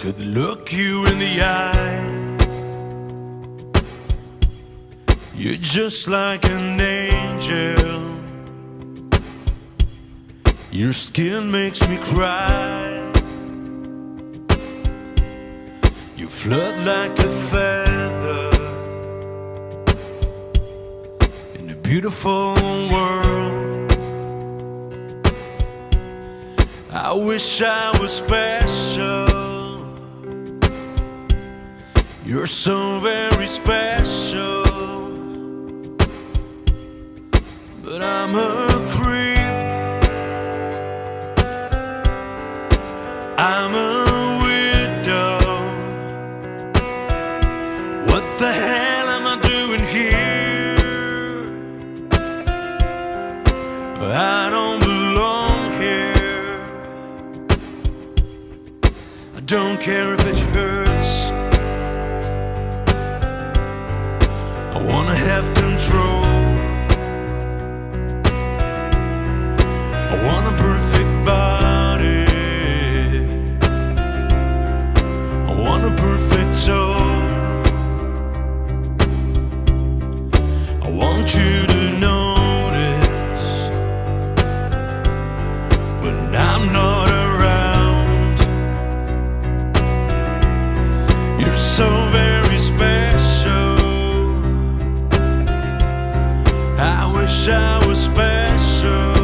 could look you in the eye. You're just like an angel. Your skin makes me cry. You float like a feather in a beautiful world. I wish I was special. You're so very special. But I'm a creep. I'm a widow. What the hell am I doing here? I don't belong here. I don't care if it I wanna have control. I want a perfect body. I want a perfect soul. I want you to notice when I'm not around. You're so very special. Wish I was special.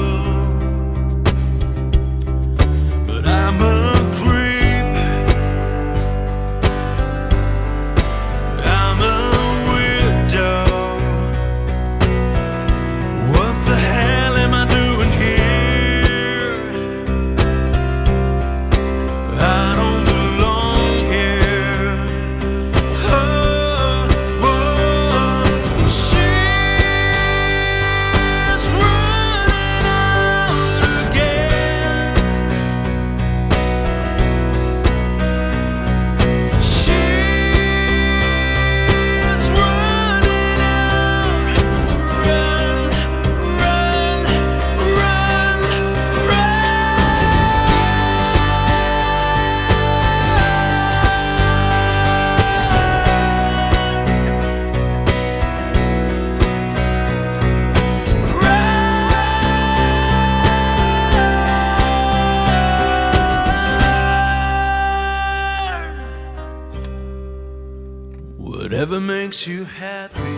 Whatever makes you happy,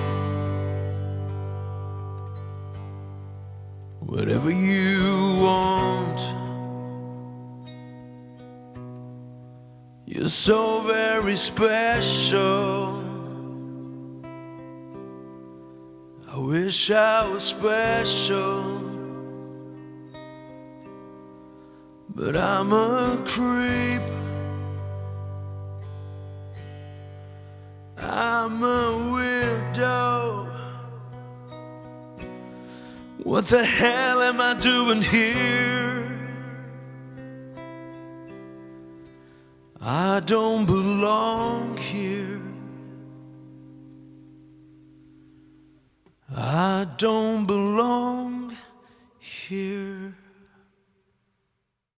whatever you want. You're so very special. I wish I was special, but I'm a creep. What the hell am I doing here? I don't belong here. I don't belong